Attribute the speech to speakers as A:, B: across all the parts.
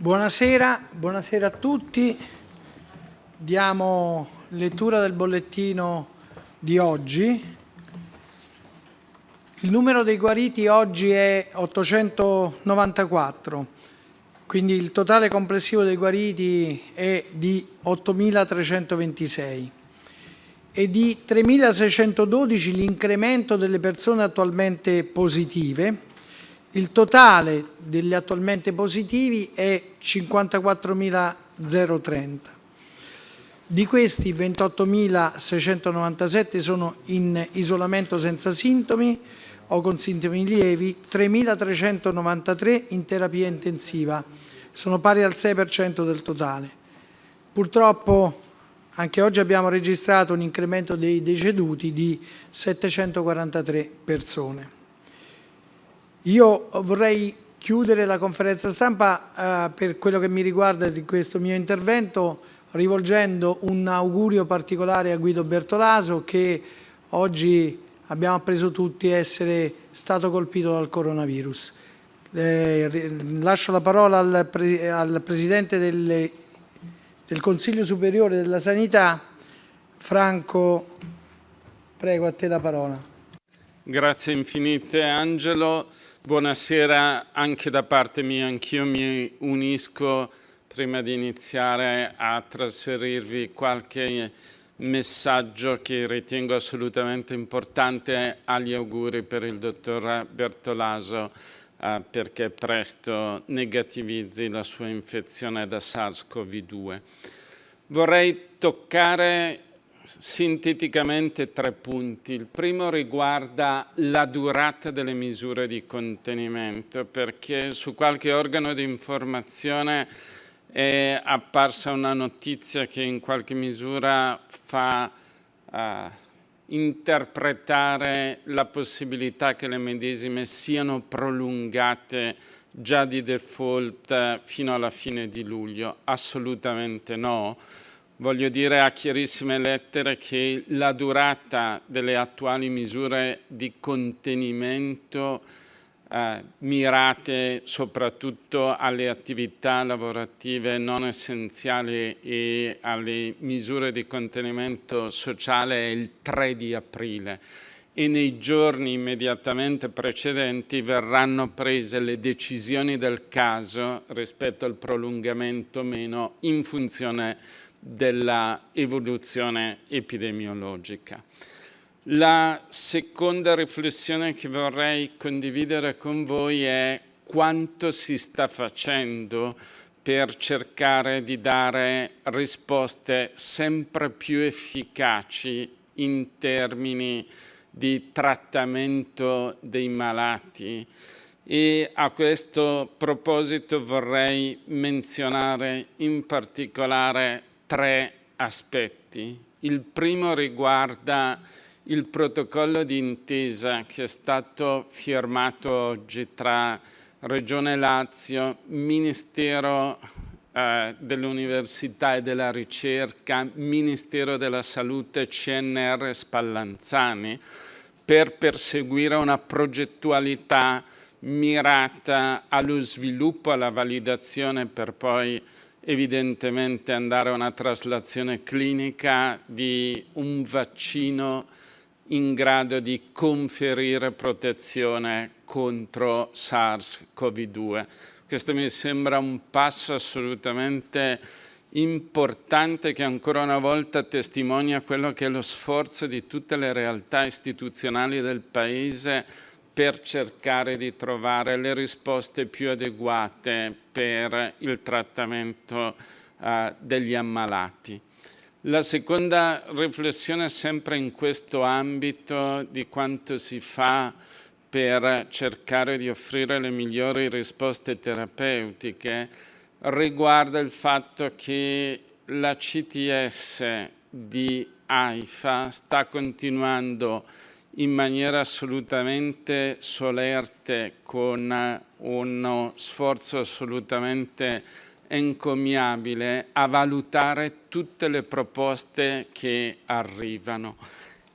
A: Buonasera, buonasera a tutti. Diamo lettura del bollettino di oggi. Il numero dei guariti oggi è 894, quindi il totale complessivo dei guariti è di 8.326 e di 3.612 l'incremento delle persone attualmente positive. Il totale degli attualmente positivi è 54.030. Di questi 28.697 sono in isolamento senza sintomi, o con sintomi lievi, 3.393 in terapia intensiva, sono pari al 6% del totale. Purtroppo anche oggi abbiamo registrato un incremento dei deceduti di 743 persone. Io vorrei chiudere la conferenza stampa eh, per quello che mi riguarda di questo mio intervento rivolgendo un augurio particolare a Guido Bertolaso che oggi abbiamo appreso tutti essere stato colpito dal coronavirus. Eh, lascio la parola al, pre al Presidente del, del, Consiglio Superiore della Sanità, Franco, prego a te la parola.
B: Grazie infinite Angelo, buonasera anche da parte mia, anch'io mi unisco prima di iniziare a trasferirvi qualche messaggio che ritengo assolutamente importante agli auguri per il dottor Bertolaso eh, perché presto negativizzi la sua infezione da SARS-CoV-2. Vorrei toccare sinteticamente tre punti. Il primo riguarda la durata delle misure di contenimento perché su qualche organo di informazione è apparsa una notizia che in qualche misura fa uh, interpretare la possibilità che le medesime siano prolungate già di default fino alla fine di luglio. Assolutamente no. Voglio dire a chiarissime lettere che la durata delle attuali misure di contenimento eh, mirate soprattutto alle attività lavorative non essenziali e alle misure di contenimento sociale è il 3 di aprile. E nei giorni immediatamente precedenti verranno prese le decisioni del caso rispetto al prolungamento o meno in funzione della evoluzione epidemiologica. La seconda riflessione che vorrei condividere con voi è quanto si sta facendo per cercare di dare risposte sempre più efficaci in termini di trattamento dei malati. E a questo proposito vorrei menzionare in particolare tre aspetti. Il primo riguarda il protocollo di intesa che è stato firmato oggi tra Regione Lazio, Ministero eh, dell'Università e della Ricerca, Ministero della Salute, CNR Spallanzani, per perseguire una progettualità mirata allo sviluppo, alla validazione per poi evidentemente andare a una traslazione clinica di un vaccino in grado di conferire protezione contro SARS-CoV-2. Questo mi sembra un passo assolutamente importante che ancora una volta testimonia quello che è lo sforzo di tutte le realtà istituzionali del Paese per cercare di trovare le risposte più adeguate per il trattamento uh, degli ammalati. La seconda riflessione sempre in questo ambito di quanto si fa per cercare di offrire le migliori risposte terapeutiche riguarda il fatto che la CTS di AIFA sta continuando in maniera assolutamente solerte con uno sforzo assolutamente encomiabile a valutare tutte le proposte che arrivano.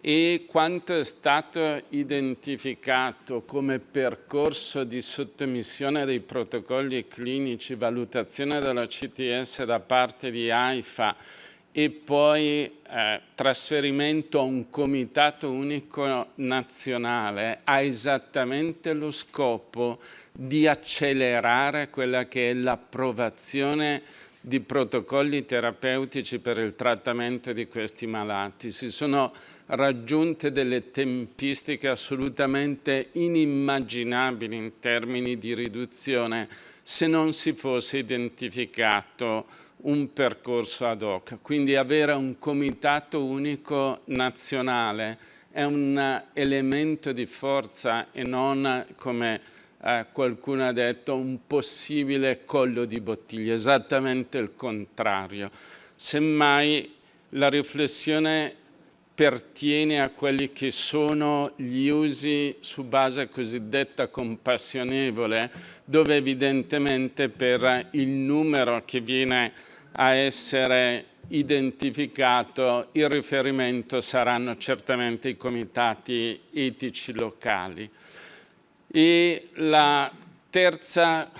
B: E quanto è stato identificato come percorso di sottomissione dei protocolli clinici, valutazione della CTS da parte di AIFA e poi eh, trasferimento a un comitato unico nazionale ha esattamente lo scopo di accelerare quella che è l'approvazione di protocolli terapeutici per il trattamento di questi malati. Si sono raggiunte delle tempistiche assolutamente inimmaginabili in termini di riduzione se non si fosse identificato un percorso ad hoc. Quindi avere un comitato unico nazionale è un elemento di forza e non, come eh, qualcuno ha detto, un possibile collo di bottiglia, esattamente il contrario. Semmai la riflessione pertiene a quelli che sono gli usi su base cosiddetta compassionevole, dove evidentemente per il numero che viene a essere identificato il riferimento saranno certamente i comitati etici locali. E la terza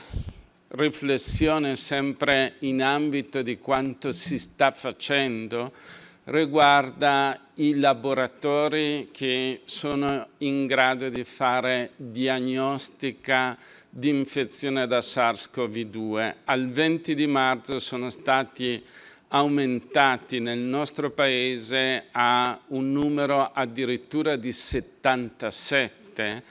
B: riflessione, sempre in ambito di quanto si sta facendo, riguarda i laboratori che sono in grado di fare diagnostica di infezione da SARS-CoV-2. Al 20 di marzo sono stati aumentati nel nostro paese a un numero addirittura di 77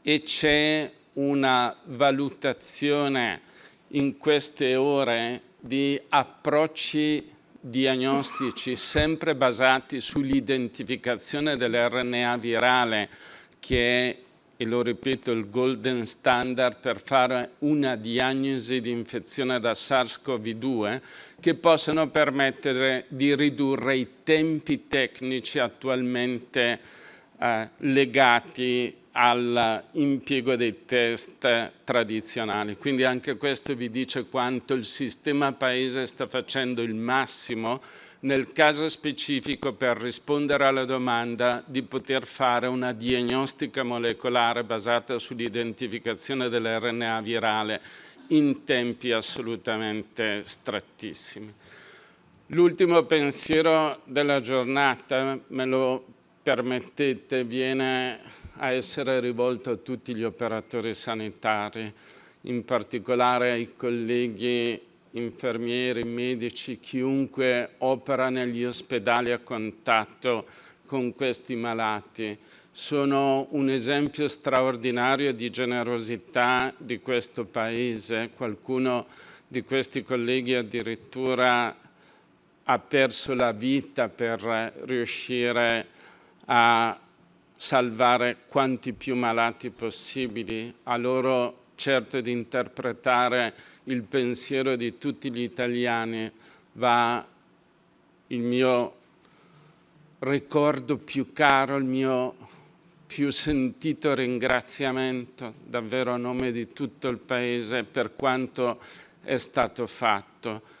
B: e c'è una valutazione in queste ore di approcci diagnostici sempre basati sull'identificazione dell'RNA virale che è, e lo ripeto, il golden standard per fare una diagnosi di infezione da SARS-CoV-2 che possono permettere di ridurre i tempi tecnici attualmente eh, legati all'impiego dei test tradizionali. Quindi anche questo vi dice quanto il sistema paese sta facendo il massimo nel caso specifico per rispondere alla domanda di poter fare una diagnostica molecolare basata sull'identificazione dell'RNA virale in tempi assolutamente strettissimi. L'ultimo pensiero della giornata, me lo permettete, viene a essere rivolto a tutti gli operatori sanitari, in particolare ai colleghi infermieri, medici, chiunque opera negli ospedali a contatto con questi malati. Sono un esempio straordinario di generosità di questo Paese. Qualcuno di questi colleghi addirittura ha perso la vita per riuscire a salvare quanti più malati possibili, a loro certo di interpretare il pensiero di tutti gli italiani va il mio ricordo più caro, il mio più sentito ringraziamento davvero a nome di tutto il Paese per quanto è stato fatto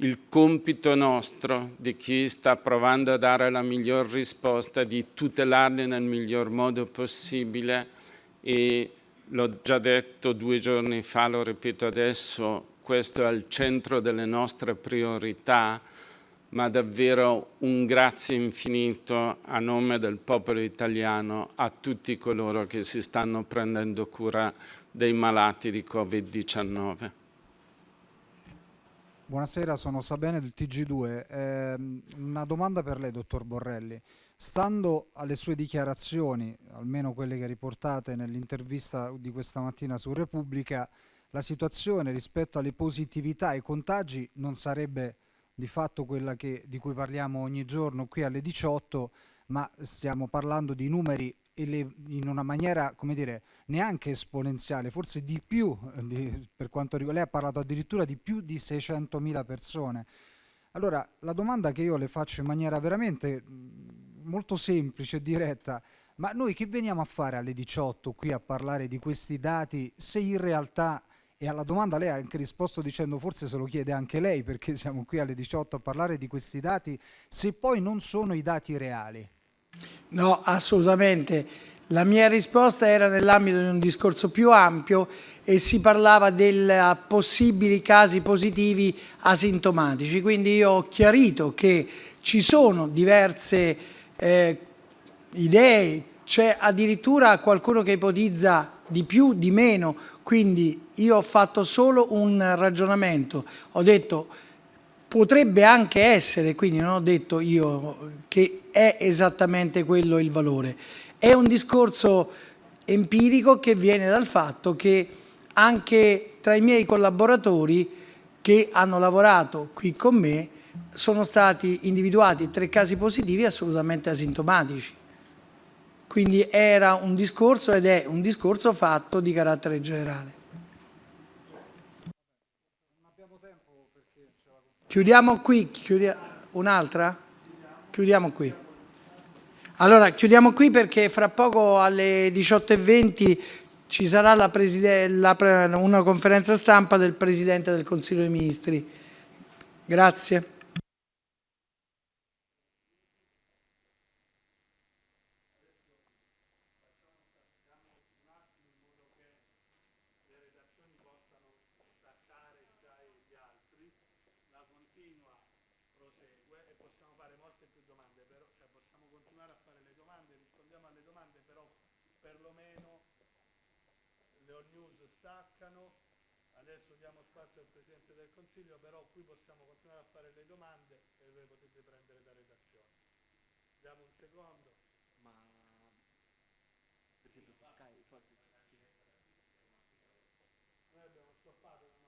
B: il compito nostro di chi sta provando a dare la miglior risposta di tutelarli nel miglior modo possibile e l'ho già detto due giorni fa, lo ripeto adesso, questo è al centro delle nostre priorità, ma davvero un grazie infinito a nome del popolo italiano a tutti coloro che si stanno prendendo cura dei malati di Covid-19.
C: Buonasera, sono Sabene del TG2. Eh, una domanda per lei, dottor Borrelli. Stando alle sue dichiarazioni, almeno quelle che riportate nell'intervista di questa mattina su Repubblica, la situazione rispetto alle positività e ai contagi non sarebbe di fatto quella che, di cui parliamo ogni giorno qui alle 18, ma stiamo parlando di numeri in una maniera, come dire, neanche esponenziale, forse di più, eh, di, per quanto riguarda, lei ha parlato addirittura di più di 600.000 persone. Allora, la domanda che io le faccio in maniera veramente molto semplice e diretta, ma noi che veniamo a fare alle 18 qui a parlare di questi dati se in realtà, e alla domanda lei ha anche risposto dicendo forse se lo chiede anche lei perché siamo qui alle 18 a parlare di questi dati, se poi non sono i dati reali?
A: No, assolutamente. La mia risposta era nell'ambito di un discorso più ampio e si parlava dei possibili casi positivi asintomatici. Quindi io ho chiarito che ci sono diverse eh, idee, c'è addirittura qualcuno che ipotizza di più, di meno, quindi io ho fatto solo un ragionamento, ho detto potrebbe anche essere, quindi non ho detto io che è esattamente quello il valore. È un discorso empirico che viene dal fatto che anche tra i miei collaboratori che hanno lavorato qui con me sono stati individuati tre casi positivi assolutamente asintomatici. Quindi era un discorso ed è un discorso fatto di carattere generale. Chiudiamo qui, chiudia un'altra? Chiudiamo qui. Allora, chiudiamo qui perché fra poco alle 18.20 ci sarà la la, una conferenza stampa del Presidente del Consiglio dei Ministri. Grazie.
D: Consiglio, però qui possiamo continuare a fare le domande e le potete prendere da redazione. Diamo un secondo.
E: Ma per esempio su Sky i soldi
D: Noi abbiamo stoppato